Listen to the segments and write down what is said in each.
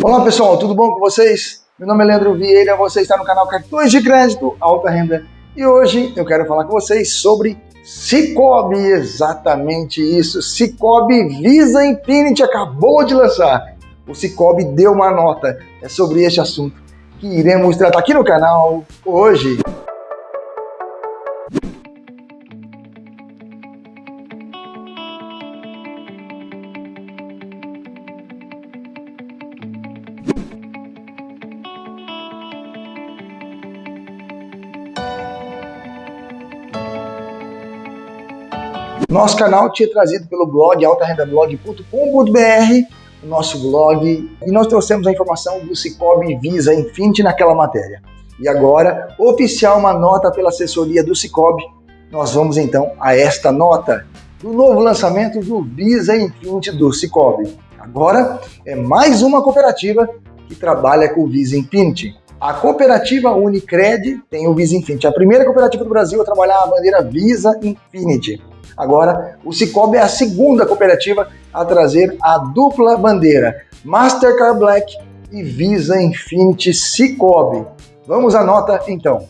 Olá pessoal, tudo bom com vocês? Meu nome é Leandro Vieira, você está no canal Cartões de Crédito Alta Renda e hoje eu quero falar com vocês sobre Cicobi, exatamente isso. Cicobi Visa Infinity acabou de lançar. O Cicobi deu uma nota. É sobre este assunto que iremos tratar aqui no canal hoje. Nosso canal tinha trazido pelo blog altarendablog.com.br, o nosso blog, e nós trouxemos a informação do Cicobi Visa Infinity naquela matéria. E agora, oficial uma nota pela assessoria do Cicobi, nós vamos então a esta nota do novo lançamento do Visa Infinity do Cicobi. Agora é mais uma cooperativa que trabalha com o Visa Infinity. A cooperativa Unicred tem o Visa Infinity, a primeira cooperativa do Brasil a trabalhar a bandeira Visa Infinity. Agora, o Cicobi é a segunda cooperativa a trazer a dupla bandeira Mastercard Black e Visa Infinity Cicobi. Vamos à nota então.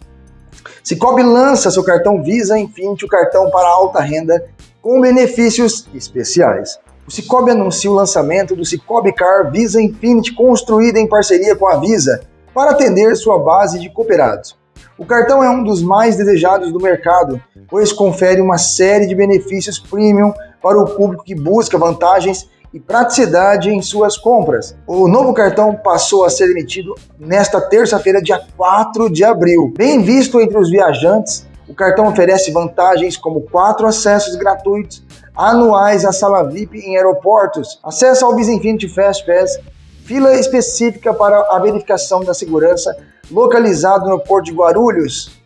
Cicobi lança seu cartão Visa Infinity, o cartão para alta renda, com benefícios especiais. O Cicobi anuncia o lançamento do Cicobi Car Visa Infinity, construído em parceria com a Visa, para atender sua base de cooperados. O cartão é um dos mais desejados do mercado, pois confere uma série de benefícios premium para o público que busca vantagens e praticidade em suas compras. O novo cartão passou a ser emitido nesta terça-feira, dia 4 de abril. Bem visto entre os viajantes, o cartão oferece vantagens como quatro acessos gratuitos anuais à sala VIP em aeroportos, acesso ao Visa Infinity Fast Pass, fila específica para a verificação da segurança localizado no Porto de Guarulhos,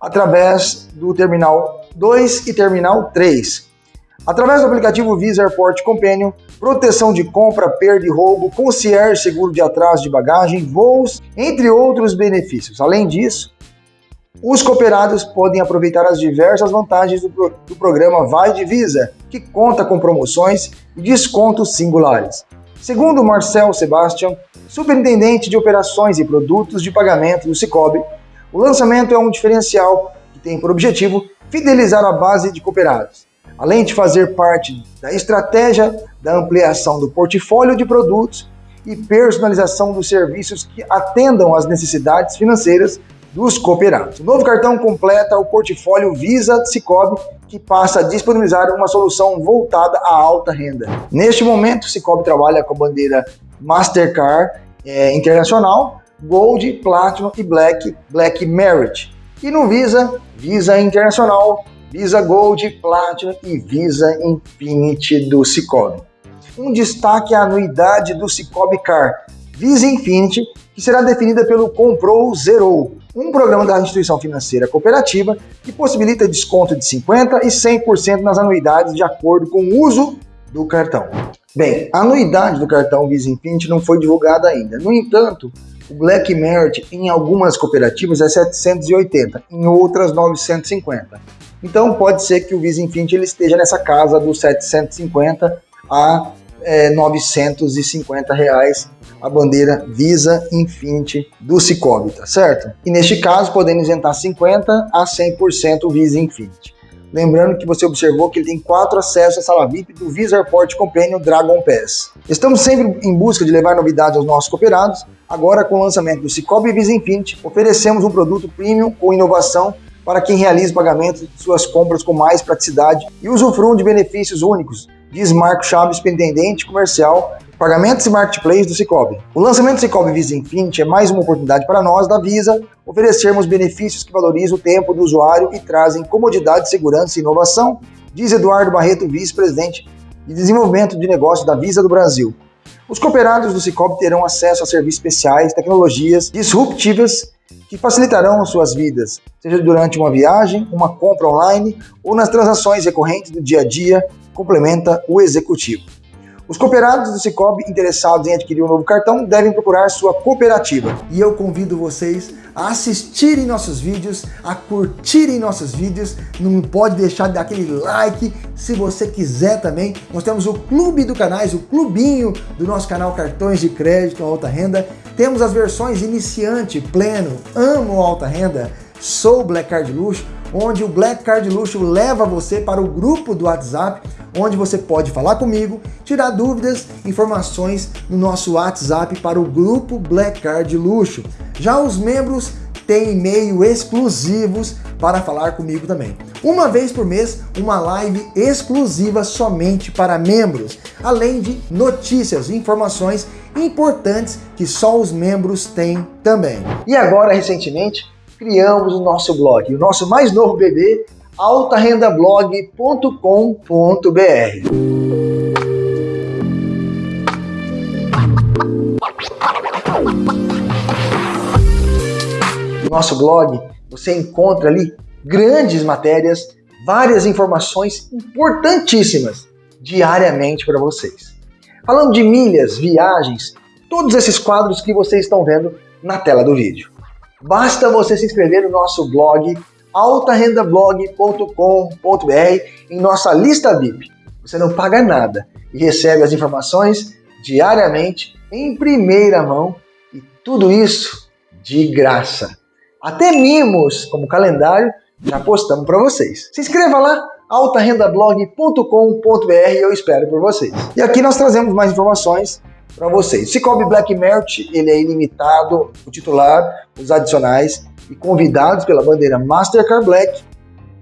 através do Terminal 2 e Terminal 3. Através do aplicativo Visa Airport Companion, proteção de compra, perda e roubo, concierge seguro de atraso de bagagem, voos, entre outros benefícios. Além disso, os cooperados podem aproveitar as diversas vantagens do, pro do programa Vai de Visa, que conta com promoções e descontos singulares. Segundo Marcel Sebastian, superintendente de operações e produtos de pagamento do Cicobi, o lançamento é um diferencial que tem por objetivo fidelizar a base de cooperados, além de fazer parte da estratégia da ampliação do portfólio de produtos e personalização dos serviços que atendam às necessidades financeiras dos cooperados. O novo cartão completa o portfólio Visa Cicobi, que passa a disponibilizar uma solução voltada à alta renda. Neste momento, Cicobi trabalha com a bandeira Mastercard é, Internacional, Gold, Platinum e Black, Black Merit. E no Visa, Visa Internacional, Visa Gold, Platinum e Visa Infinity do Cicobi. Um destaque é a anuidade do Cicobi Car Visa Infinity, que será definida pelo Comprou Zerou, um programa da instituição financeira cooperativa que possibilita desconto de 50% e 100% nas anuidades de acordo com o uso do cartão. Bem, a anuidade do cartão Visa Infinity não foi divulgada ainda. No entanto, o Black Merit em algumas cooperativas é 780, em outras 950. Então pode ser que o Visa Infinity ele esteja nessa casa dos 750 a é, 950 reais a bandeira Visa Infinity do Cicobi, tá certo? E neste caso podemos isentar 50 a 100% Visa Infinity. Lembrando que você observou que ele tem quatro acessos à sala VIP do Visa Airport Companion Dragon Pass. Estamos sempre em busca de levar novidades aos nossos cooperados. Agora, com o lançamento do Cicobi Visa Infinity, oferecemos um produto premium com inovação para quem realiza pagamentos de suas compras com mais praticidade e usufruam de benefícios únicos, diz Marco Chaves, superintendente comercial Pagamentos e Marketplace do Cicobi. O lançamento do Cicobi Visa Infinity é mais uma oportunidade para nós da Visa oferecermos benefícios que valorizam o tempo do usuário e trazem comodidade, segurança e inovação, diz Eduardo Barreto, vice-presidente de desenvolvimento de negócios da Visa do Brasil. Os cooperados do Cicobi terão acesso a serviços especiais, tecnologias disruptivas que facilitarão suas vidas, seja durante uma viagem, uma compra online ou nas transações recorrentes do dia a dia, complementa o executivo. Os cooperados do Cicobi interessados em adquirir um novo cartão devem procurar sua cooperativa. E eu convido vocês a assistirem nossos vídeos, a curtirem nossos vídeos, não pode deixar de dar aquele like, se você quiser também. Nós temos o clube do canais, o clubinho do nosso canal Cartões de Crédito Alta Renda. Temos as versões iniciante, pleno, amo alta renda, sou Black Card Luxo, onde o Black Card Luxo leva você para o grupo do WhatsApp, onde você pode falar comigo, tirar dúvidas, informações no nosso WhatsApp para o grupo Black Card Luxo. Já os membros têm e-mail exclusivos para falar comigo também. Uma vez por mês, uma live exclusiva somente para membros, além de notícias e informações importantes que só os membros têm também. E agora, recentemente, criamos o nosso blog, o nosso mais novo bebê, altarendablog.com.br. No nosso blog, você encontra ali grandes matérias, várias informações importantíssimas diariamente para vocês. Falando de milhas, viagens, todos esses quadros que vocês estão vendo na tela do vídeo. Basta você se inscrever no nosso blog altarendablog.com.br em nossa lista VIP. Você não paga nada e recebe as informações diariamente em primeira mão e tudo isso de graça. Até mimos, como calendário, já postamos para vocês. Se inscreva lá, altarendablog.com.br eu espero por vocês. E aqui nós trazemos mais informações para vocês. Cicobi Black Merit, ele é ilimitado, o titular, os adicionais e convidados pela bandeira Mastercard Black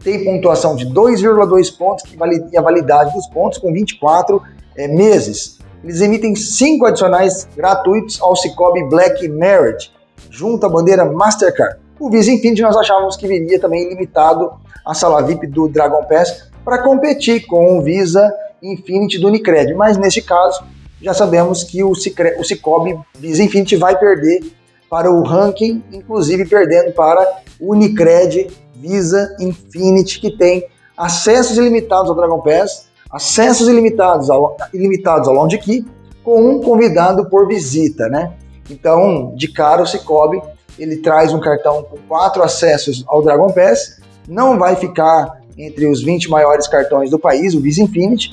tem pontuação de 2,2 pontos e a validade dos pontos com 24 é, meses. Eles emitem 5 adicionais gratuitos ao Cicobi Black Merit, junto à bandeira Mastercard. O Visa Infinity nós achávamos que viria também limitado à sala VIP do Dragon Pass para competir com o Visa Infinity do Unicred, mas neste caso já sabemos que o, Cicre, o Cicobi Infinity vai perder para o ranking, inclusive perdendo para Unicred Visa Infinity, que tem acessos ilimitados ao Dragon Pass, acessos ilimitados ao, ilimitados ao Lounge Key, com um convidado por visita, né? Então, de cara, o Cicobi, ele traz um cartão com quatro acessos ao Dragon Pass, não vai ficar entre os 20 maiores cartões do país, o Visa Infinity,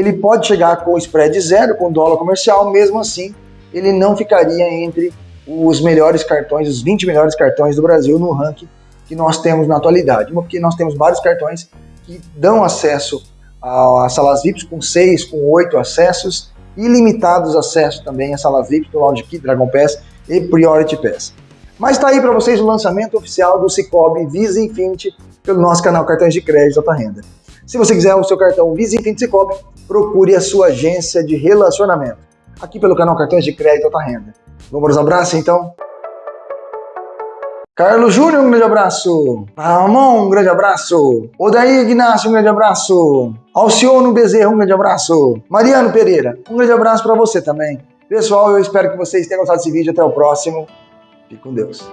ele pode chegar com spread zero, com dólar comercial, mesmo assim ele não ficaria entre os melhores cartões, os 20 melhores cartões do Brasil no ranking que nós temos na atualidade, porque nós temos vários cartões que dão acesso às salas VIPs com 6, com 8 acessos, ilimitados acessos também às salas VIPs do Lounge Key, Dragon Pass e Priority Pass. Mas está aí para vocês o lançamento oficial do Cicobi Visa Infinity pelo nosso canal Cartões de Crédito Alta Renda. Se você quiser o seu cartão Visa Infinity Cicobi, procure a sua agência de relacionamento. Aqui pelo canal Cartões de Crédito Alta Renda. Vamos aos abraços então? Carlos Júnior, um grande abraço. Ramon, um grande abraço. Odair Ignacio, um grande abraço. Alcione Bezerra, um grande abraço. Mariano Pereira, um grande abraço para você também. Pessoal, eu espero que vocês tenham gostado desse vídeo. Até o próximo. Fique com Deus.